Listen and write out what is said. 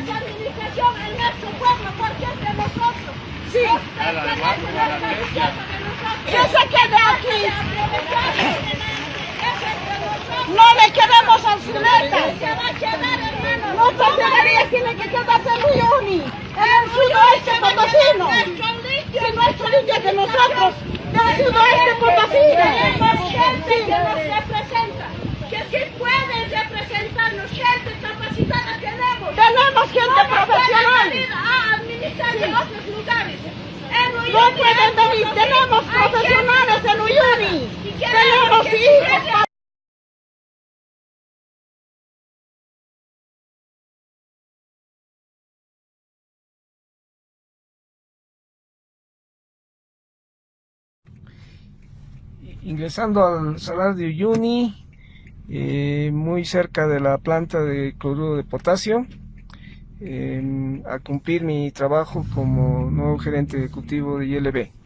esa administración en nuestro pueblo porque es de nosotros. Sí. De nosotros. Que se quede aquí. No le queremos al Zuleta. Se va a quedar, hermano. Nuestra ciudadanía tiene que quedarse en Uyuni, en el sudoeste potosino. Limpio. Si nuestro limpio es de nosotros, del sudoeste potosino. Tenemos gente que nos representa, que sí puede representarnos, gente capacitada tenemos. Tenemos gente profesional. a administrar otros lugares. Uyuni No pueden venir, tenemos profesionales en Uyuni. Tenemos hijos. ingresando al salar de Uyuni, eh, muy cerca de la planta de cloruro de potasio, eh, a cumplir mi trabajo como nuevo gerente ejecutivo de ILB.